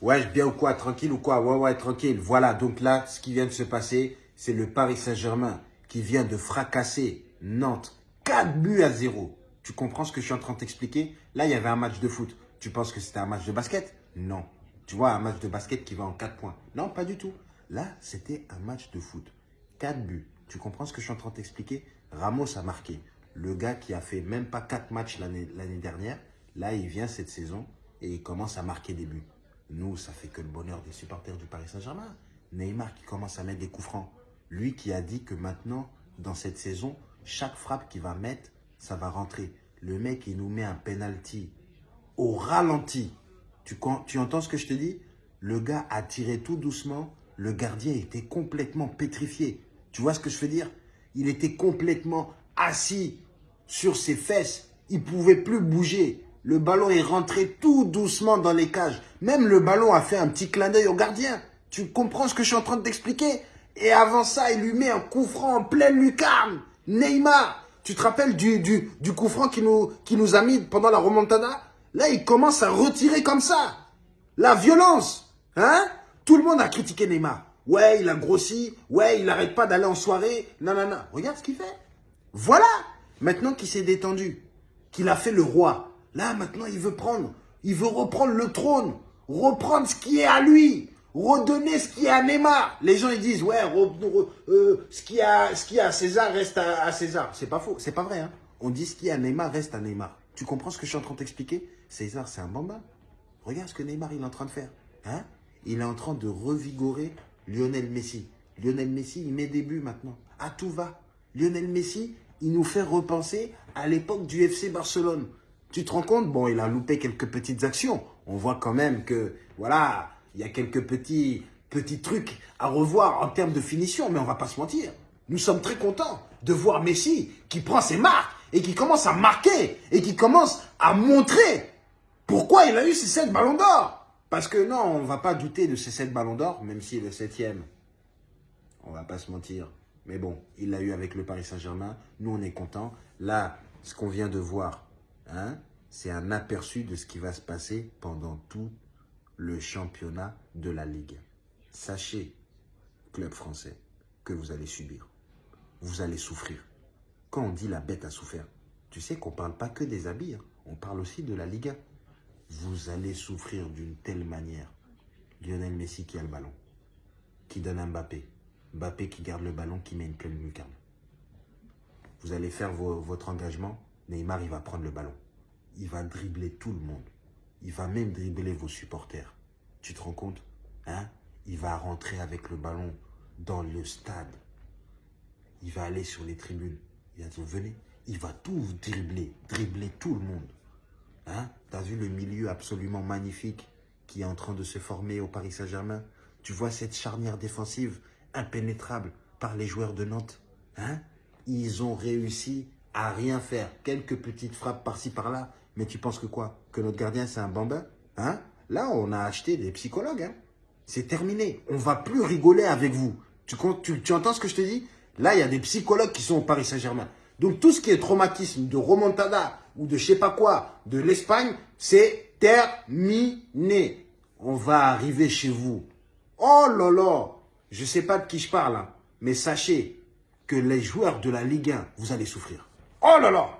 Ouais, bien ou quoi Tranquille ou quoi Ouais, ouais, tranquille. Voilà, donc là, ce qui vient de se passer, c'est le Paris Saint-Germain qui vient de fracasser Nantes. 4 buts à 0. Tu comprends ce que je suis en train de t'expliquer? Là, il y avait un match de foot. Tu penses que c'était un match de basket? Non. Tu vois, un match de basket qui va en 4 points. Non, pas du tout. Là, c'était un match de foot. 4 buts. Tu comprends ce que je suis en train de t'expliquer? Ramos a marqué. Le gars qui a fait même pas 4 matchs l'année dernière, là, il vient cette saison et il commence à marquer des buts. Nous, ça fait que le bonheur des supporters du Paris Saint-Germain. Neymar qui commence à mettre des coups francs. Lui qui a dit que maintenant, dans cette saison, chaque frappe qu'il va mettre, ça va rentrer. Le mec, il nous met un penalty au ralenti. Tu, entends ce que je te dis? Le gars a tiré tout doucement. Le gardien était complètement pétrifié. Tu vois ce que je veux dire? Il était complètement assis sur ses fesses. Il pouvait plus bouger. Le ballon est rentré tout doucement dans les cages. Même le ballon a fait un petit clin d'œil au gardien. Tu comprends ce que je suis en train de t'expliquer? Et avant ça, il lui met un coup franc en pleine lucarne. Neymar, tu te rappelles du, du, coup franc qui nous, qui nous a mis pendant la remontada? Là, il commence à retirer comme ça. La violence. Hein? Tout le monde a critiqué Neymar. Ouais, il a grossi. Ouais, il n'arrête pas d'aller en soirée. Non. Regarde ce qu'il fait. Voilà. Maintenant qu'il s'est détendu, qu'il a fait le roi, Là, maintenant, il veut prendre, il veut reprendre le trône, reprendre ce qui est à lui, redonner ce qui est à Neymar. Les gens, ils disent, ouais, euh, ce, qui a, ce qui est à César reste à, César. C'est pas faux, c'est pas vrai. Hein. On dit ce qui est à Neymar reste à Neymar. Tu comprends ce que je suis en train de t'expliquer? César, c'est un bambin. Regarde ce que Neymar il est en train de faire. Hein il est en train de revigorer Lionel Messi. Lionel Messi, il met des buts maintenant. À tout va. Lionel Messi, il nous fait repenser à l'époque du FC Barcelone. Tu te rends compte? Bon, il a loupé quelques petites actions. On voit quand même que, voilà, il y a quelques petits, trucs à revoir en termes de finition, mais on va pas se mentir. Nous sommes très contents de voir Messi qui prend ses marques et qui commence à marquer et qui commence à montrer pourquoi il a eu ces 7 ballons d'or. Parce que non, on ne va pas douter de ces 7 ballons d'or, même si le septième, on va pas se mentir. Mais bon, il l'a eu avec le Paris Saint-Germain. Nous, on est contents. Là, ce qu'on vient de voir, Hein, c'est un aperçu de ce qui va se passer pendant tout le championnat de la Ligue. Sachez, club français, que vous allez subir. Vous allez souffrir. Quand on dit la bête a souffert, tu sais qu'on ne parle pas que des habits, hein. on parle aussi de la Ligue. Vous allez souffrir d'une telle manière. Lionel Messi qui a le ballon, qui donne à Mbappé. Mbappé qui garde le ballon, qui met une pleine lucarne. Vous allez faire votre engagement, Neymar, il va prendre le ballon. Il va dribbler tout le monde. Il va même dribbler vos supporters. Tu te rends compte hein? Il va rentrer avec le ballon dans le stade. Il va aller sur les tribunes. Il va dire. Il va tout dribbler, dribbler tout le monde. Hein? Tu as vu le milieu absolument magnifique qui est en train de se former au Paris Saint-Germain? Tu vois cette charnière défensive impénétrable par les joueurs de Nantes? Hein? Ils ont réussi à rien faire. Quelques petites frappes par-ci, par-là. Mais tu penses que quoi? Que notre gardien, c'est un bambin? Hein? Là, on a acheté des psychologues. Hein c'est terminé. On va plus rigoler avec vous. Tu, entends ce que je te dis? Là, il y a des psychologues qui sont au Paris Saint-Germain. Donc, tout ce qui est traumatisme de remontada ou de je sais pas quoi, de l'Espagne, c'est terminé. On va arriver chez vous. Oh là là Je sais pas de qui je parle, hein, mais sachez que les joueurs de la Ligue 1, vous allez souffrir. Oh là là